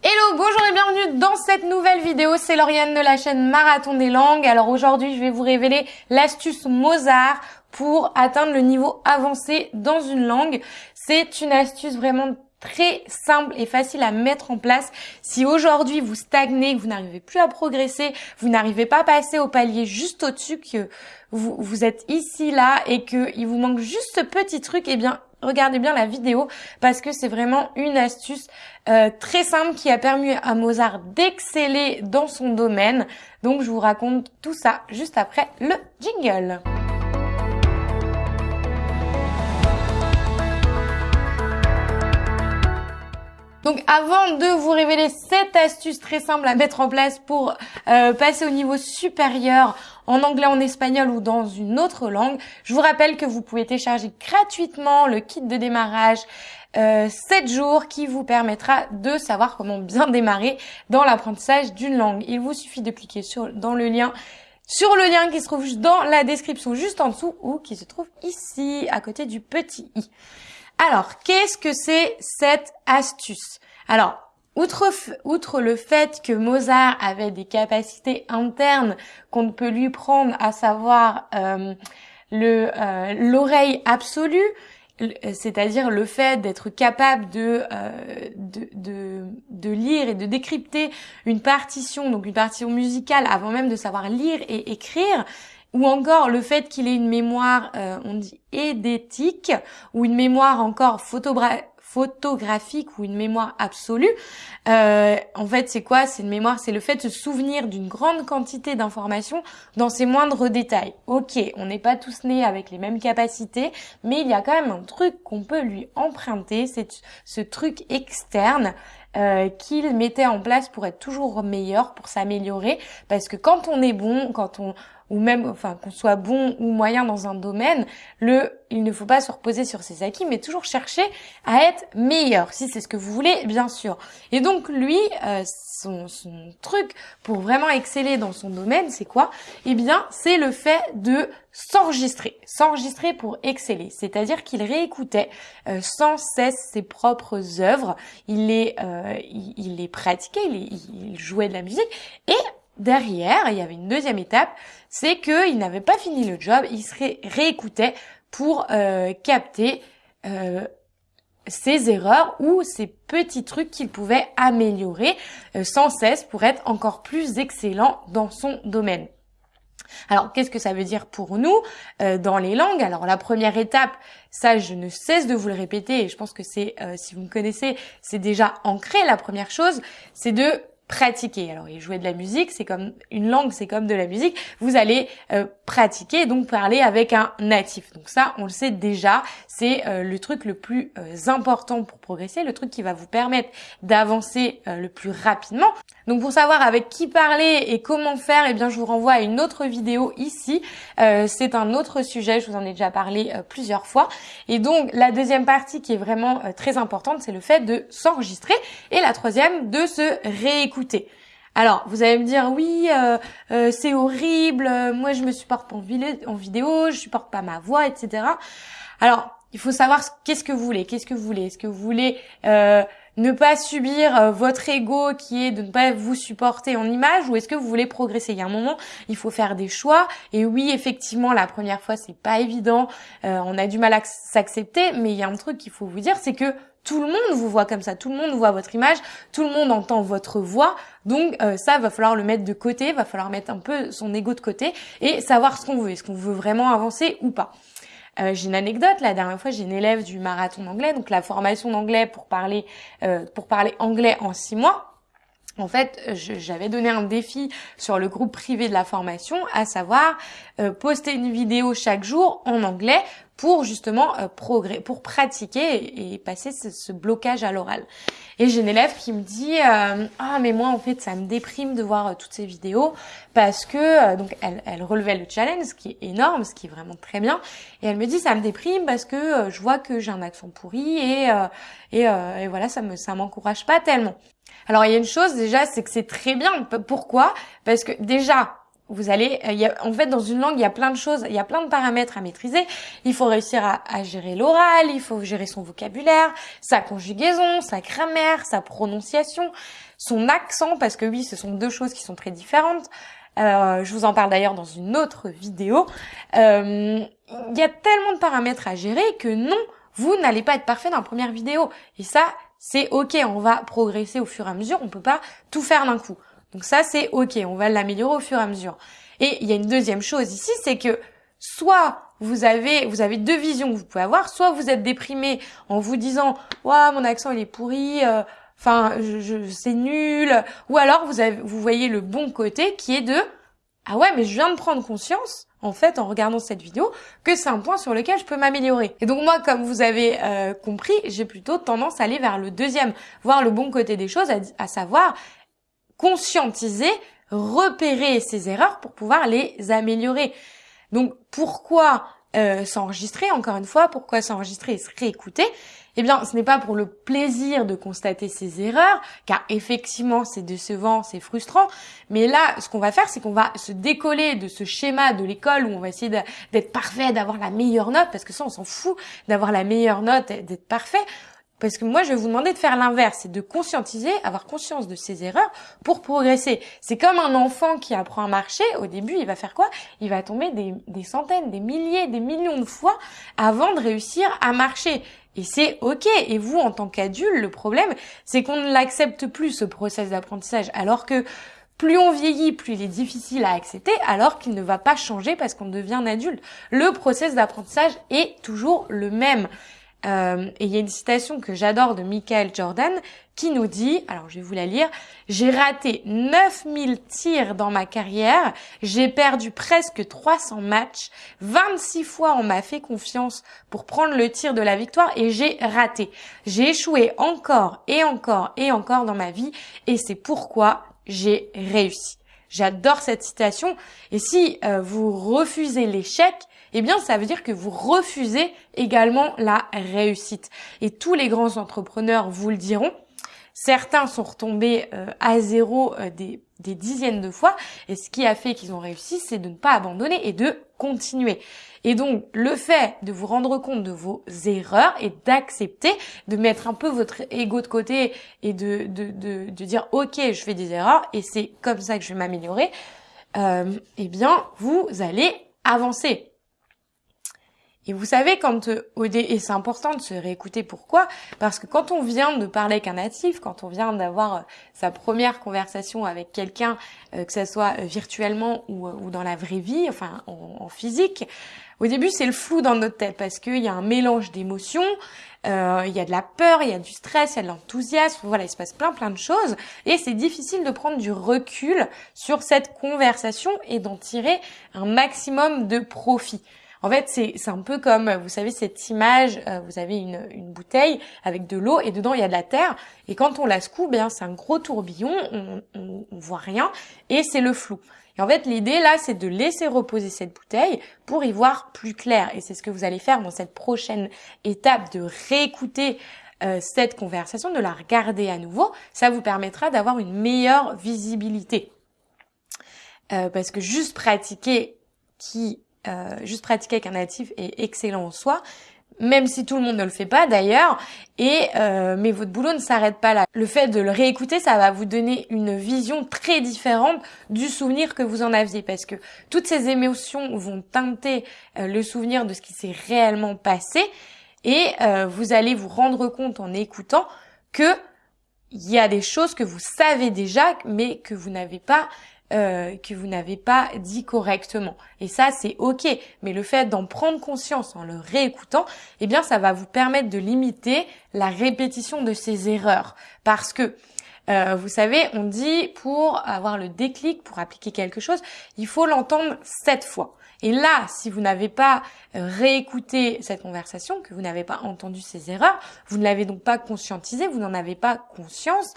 Hello, bonjour et bienvenue dans cette nouvelle vidéo. C'est Lauriane de la chaîne Marathon des langues. Alors aujourd'hui, je vais vous révéler l'astuce Mozart pour atteindre le niveau avancé dans une langue. C'est une astuce vraiment très simple et facile à mettre en place. Si aujourd'hui vous stagnez, que vous n'arrivez plus à progresser, vous n'arrivez pas à passer au palier juste au-dessus, que vous, vous êtes ici, là, et qu'il vous manque juste ce petit truc, eh bien, regardez bien la vidéo parce que c'est vraiment une astuce euh, très simple qui a permis à Mozart d'exceller dans son domaine. Donc je vous raconte tout ça juste après le jingle. Donc avant de vous révéler cette astuce très simple à mettre en place pour euh, passer au niveau supérieur en anglais, en espagnol ou dans une autre langue, je vous rappelle que vous pouvez télécharger gratuitement le kit de démarrage euh, 7 jours qui vous permettra de savoir comment bien démarrer dans l'apprentissage d'une langue. Il vous suffit de cliquer sur dans le lien sur le lien qui se trouve dans la description juste en dessous ou qui se trouve ici à côté du petit i. Alors, qu'est-ce que c'est cette astuce? Alors, outre, le fait que Mozart avait des capacités internes qu'on ne peut lui prendre, à savoir euh, euh, l'oreille absolue, c'est-à-dire le fait d'être capable de, euh, de, de, de, lire et de décrypter une partition, donc une partition musicale, avant même de savoir lire et écrire, ou encore le fait qu'il ait une mémoire, euh, on dit édétique, ou une mémoire encore photographique ou une mémoire absolue. Euh, en fait, c'est quoi? C'est une mémoire, c'est le fait de se souvenir d'une grande quantité d'informations dans ses moindres détails. Ok, on n'est pas tous nés avec les mêmes capacités, mais il y a quand même un truc qu'on peut lui emprunter, c'est ce truc externe euh, qu'il mettait en place pour être toujours meilleur, pour s'améliorer. Parce que quand on est bon, quand on ou même enfin qu'on soit bon ou moyen dans un domaine, le il ne faut pas se reposer sur ses acquis, mais toujours chercher à être meilleur, si c'est ce que vous voulez, bien sûr. Et donc lui, euh, son, son truc pour vraiment exceller dans son domaine, c'est quoi? Eh bien, c'est le fait de s'enregistrer, s'enregistrer pour exceller. C'est-à-dire qu'il réécoutait euh, sans cesse ses propres œuvres, il les, euh, il, les pratiquait, il, il jouait de la musique et derrière, il y avait une deuxième étape, c'est qu'il n'avait pas fini le job, il se réécoutait pour euh, capter euh, ses erreurs ou ses petits trucs qu'il pouvait améliorer euh, sans cesse pour être encore plus excellent dans son domaine. Alors, qu'est-ce que ça veut dire pour nous dans les langues? Alors, la première étape, ça, je ne cesse de vous le répéter, et je pense que c'est, si vous me connaissez, c'est déjà ancré. La première chose, c'est de pratiquer. Alors, il jouait de la musique, c'est comme une langue, c'est comme de la musique. Vous allez euh, pratiquer, donc parler avec un natif. Donc ça, on le sait déjà, c'est euh, le truc le plus euh, important pour progresser, le truc qui va vous permettre d'avancer le plus rapidement. Donc pour savoir avec qui parler et comment faire, eh bien je vous renvoie à une autre vidéo ici. c'est un autre sujet, je vous en ai déjà parlé plusieurs fois. Et donc la deuxième partie qui est vraiment très importante, c'est le fait de s'enregistrer. Et la troisième, de se réécouter alors, vous allez me dire, oui, euh, euh, c'est horrible, euh, moi je me supporte pas en, vidéo, je supporte pas ma voix, etc. Alors, il faut savoir qu'est-ce que vous voulez, qu'est-ce que vous voulez? Est-ce que vous voulez ne pas subir votre ego qui est de ne pas vous supporter en image ou est-ce que vous voulez progresser? Il y a un moment, il faut faire des choix. Et oui, effectivement, la première fois, c'est pas évident. on a du mal à s'accepter, mais il y a un truc qu'il faut vous dire, c'est que tout le monde vous voit comme ça, tout le monde voit votre image, tout le monde entend votre voix. Donc euh, ça, va falloir le mettre de côté, va falloir mettre un peu son ego de côté et savoir ce qu'on veut. Est-ce qu'on veut vraiment avancer ou pas? Euh, j'ai une anecdote. La dernière fois, j'ai une élève du marathon d'anglais, donc la formation d'anglais pour parler euh, pour parler anglais en six mois. En fait, j'avais donné un défi sur le groupe privé de la formation, à savoir poster une vidéo chaque jour en anglais pour justement euh, progrès, pour pratiquer et, passer ce, blocage à l'oral. Et j'ai une élève qui me dit euh, ah mais moi en fait ça me déprime de voir euh, toutes ces vidéos parce que donc elle, elle relevait le challenge, ce qui est énorme, ce qui est vraiment très bien. Et elle me dit ça me déprime parce que je vois que j'ai un accent pourri et et, et voilà ça me ça m'encourage pas tellement. Alors il y a une chose déjà c'est que c'est très bien. Pourquoi? Parce que déjà vous allez, il y a, en fait, dans une langue, il y a plein de choses, il y a plein de paramètres à maîtriser. Il faut réussir à, à gérer l'oral, il faut gérer son vocabulaire, sa conjugaison, sa grammaire, sa prononciation, son accent, parce que oui, ce sont deux choses qui sont très différentes. Euh, je vous en parle d'ailleurs dans une autre vidéo. Euh, il y a tellement de paramètres à gérer que non, vous n'allez pas être parfait dans la première vidéo. Et ça, c'est ok, on va progresser au fur et à mesure, on peut pas tout faire d'un coup. Donc ça, c'est ok, on va l'améliorer au fur et à mesure. Et il y a une deuxième chose ici, c'est que soit vous avez vous avez deux visions que vous pouvez avoir, soit vous êtes déprimé en vous disant "Waouh, mon accent il est pourri, euh, enfin je, c'est nul", ou alors vous vous voyez le bon côté qui est de "Ah ouais, mais je viens de prendre conscience en fait, en regardant cette vidéo, que c'est un point sur lequel je peux m'améliorer. Et donc moi, comme vous avez euh, compris, j'ai plutôt tendance à aller vers le deuxième, voir le bon côté des choses, à savoir conscientiser, repérer ces erreurs pour pouvoir les améliorer. Donc pourquoi euh, s'enregistrer encore une fois Pourquoi s'enregistrer et se réécouter? Eh bien, ce n'est pas pour le plaisir de constater ces erreurs, car effectivement c'est décevant, c'est frustrant. Mais là, ce qu'on va faire, c'est qu'on va se décoller de ce schéma de l'école où on va essayer d'être parfait, d'avoir la meilleure note, parce que ça, on s'en fout d'avoir la meilleure note, d'être parfait. Parce que moi, je vais vous demander de faire l'inverse, c'est de conscientiser, avoir conscience de ses erreurs pour progresser. C'est comme un enfant qui apprend à marcher. Au début, il va faire quoi? Il va tomber des, centaines, des milliers, des millions de fois avant de réussir à marcher. Et c'est ok. Et vous, en tant qu'adulte, le problème, c'est qu'on ne l'accepte plus, ce process d'apprentissage. Alors que plus on vieillit, plus il est difficile à accepter, alors qu'il ne va pas changer parce qu'on devient adulte. Le process d'apprentissage est toujours le même. Euh, et il y a une citation que j'adore de Michael Jordan qui nous dit, alors je vais vous la lire, j'ai raté 9000 tirs dans ma carrière, j'ai perdu presque 300 matchs, 26 fois on m'a fait confiance pour prendre le tir de la victoire et j'ai raté. J'ai échoué encore et encore et encore dans ma vie et c'est pourquoi j'ai réussi. J'adore cette citation et si euh, vous refusez l'échec, eh bien ça veut dire que vous refusez également la réussite. Et tous les grands entrepreneurs vous le diront. Certains sont retombés euh, à zéro euh, des, des dizaines de fois et ce qui a fait qu'ils ont réussi, c'est de ne pas abandonner et de continuer. Et donc, le fait de vous rendre compte de vos erreurs et d'accepter, de mettre un peu votre ego de côté et de, de, de, de dire, OK, je fais des erreurs et c'est comme ça que je vais m'améliorer, euh, eh bien, vous allez avancer. Et vous savez, quand euh, et c'est important de se réécouter. Pourquoi? Parce que quand on vient de parler avec un natif, quand on vient d'avoir euh, sa première conversation avec quelqu'un, euh, que ce soit virtuellement ou, dans la vraie vie, enfin en, physique, au début c'est le flou dans notre tête parce qu'il y a un mélange d'émotions, il y a de la peur, il y a du stress, il y a de l'enthousiasme, voilà, il se passe plein plein de choses et c'est difficile de prendre du recul sur cette conversation et d'en tirer un maximum de profit. En fait, c'est un peu comme, vous savez, cette image, euh, vous avez une, une, bouteille avec de l'eau et dedans il y a de la terre. Et quand on la secoue, bien c'est un gros tourbillon, on, on, voit rien et c'est le flou. Et en fait, l'idée là, c'est de laisser reposer cette bouteille pour y voir plus clair. Et c'est ce que vous allez faire dans cette prochaine étape de réécouter euh, cette conversation, de la regarder à nouveau. Ça vous permettra d'avoir une meilleure visibilité. Euh, parce que juste pratiquer qui euh, juste pratiquer avec un natif est excellent en soi, même si tout le monde ne le fait pas d'ailleurs. Et euh, mais votre boulot ne s'arrête pas là. Le fait de le réécouter, ça va vous donner une vision très différente du souvenir que vous en aviez, parce que toutes ces émotions vont teinter euh, le souvenir de ce qui s'est réellement passé, et vous allez vous rendre compte en écoutant que il y a des choses que vous savez déjà, mais que vous n'avez pas euh, que vous n'avez pas dit correctement. Et ça, c'est ok. Mais le fait d'en prendre conscience en le réécoutant, eh bien, ça va vous permettre de limiter la répétition de ces erreurs. Parce que euh, vous savez, on dit pour avoir le déclic, pour appliquer quelque chose, il faut l'entendre sept fois. Et là, si vous n'avez pas euh, réécouté cette conversation, que vous n'avez pas entendu ces erreurs, vous ne l'avez donc pas conscientisé, vous n'en avez pas conscience,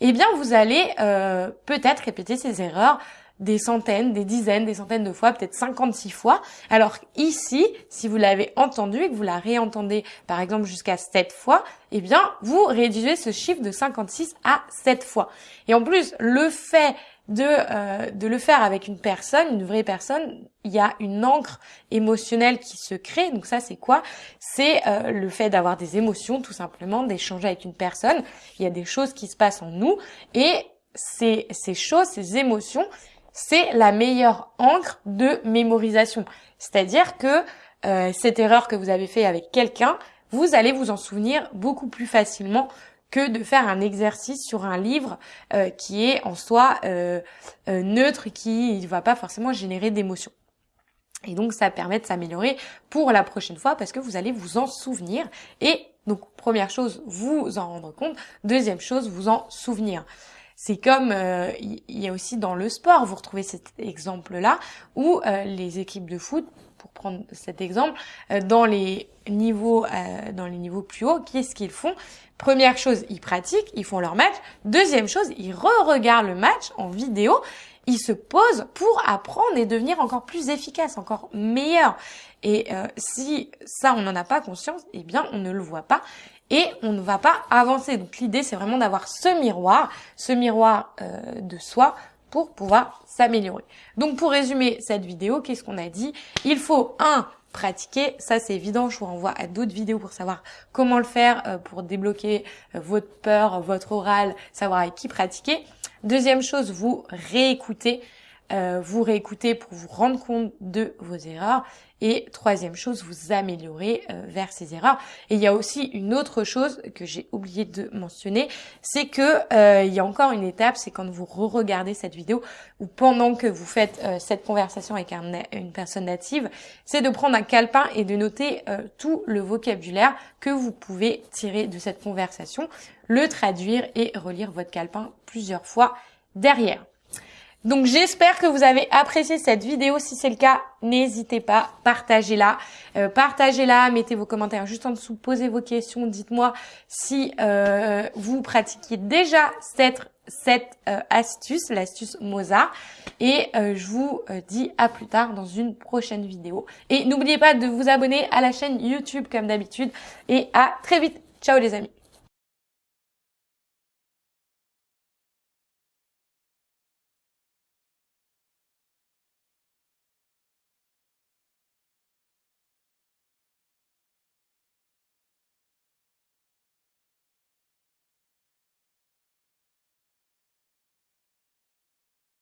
eh bien vous allez euh, peut-être répéter ces erreurs des centaines, des dizaines, des centaines de fois, peut-être 56 fois. Alors ici, si vous l'avez entendu et que vous la réentendez par exemple jusqu'à 7 fois, eh bien vous réduisez ce chiffre de 56 à 7 fois. Et en plus, le fait euh, de le faire avec une personne, une vraie personne, il y a une encre émotionnelle qui se crée. Donc ça, c'est quoi? C'est euh, le fait d'avoir des émotions, tout simplement, d'échanger avec une personne. Il y a des choses qui se passent en nous et ces, ces choses, ces émotions, c'est la meilleure encre de mémorisation. C'est-à-dire que euh, cette erreur que vous avez fait avec quelqu'un, vous allez vous en souvenir beaucoup plus facilement que de faire un exercice sur un livre euh, qui est en soi euh, neutre, qui ne va pas forcément générer d'émotions. Et donc ça permet de s'améliorer pour la prochaine fois parce que vous allez vous en souvenir. Et donc première chose, vous en rendre compte. Deuxième chose, vous en souvenir. C'est comme il y a aussi dans le sport, vous retrouvez cet exemple-là, où les équipes de foot pour prendre cet exemple, euh, dans les niveaux, euh, dans les niveaux plus hauts, qu'est-ce qu'ils font? Première chose, ils pratiquent, ils font leur match. Deuxième chose, ils re-regardent le match en vidéo. Ils se posent pour apprendre et devenir encore plus efficace, encore meilleur. Et euh, si ça, on n'en a pas conscience, eh bien, on ne le voit pas et on ne va pas avancer. Donc l'idée, c'est vraiment d'avoir ce miroir, ce miroir de soi pour pouvoir s'améliorer. Donc pour résumer cette vidéo, qu'est-ce qu'on a dit? Il faut un pratiquer, ça c'est évident, je vous renvoie à d'autres vidéos pour savoir comment le faire, euh, pour débloquer euh, votre peur, votre oral, savoir avec qui pratiquer. Deuxième chose, vous réécoutez euh, vous réécoutez pour vous rendre compte de vos erreurs. Et troisième chose, vous améliorer euh, vers ces erreurs. Et il y a aussi une autre chose que j'ai oublié de mentionner, c'est que euh, il y a encore une étape, c'est quand vous re-regardez cette vidéo ou pendant que vous faites cette conversation avec une personne native, c'est de prendre un calepin et de noter tout le vocabulaire que vous pouvez tirer de cette conversation, le traduire et relire votre calepin plusieurs fois derrière. Donc j'espère que vous avez apprécié cette vidéo. Si c'est le cas, n'hésitez pas, partagez-la. Euh, partagez-la, mettez vos commentaires juste en dessous, posez vos questions, dites-moi si euh, vous pratiquiez déjà cette, cette euh, astuce, l'astuce Mozart. Et je vous dis à plus tard dans une prochaine vidéo. Et n'oubliez pas de vous abonner à la chaîne YouTube comme d'habitude. Et à très vite. Ciao les amis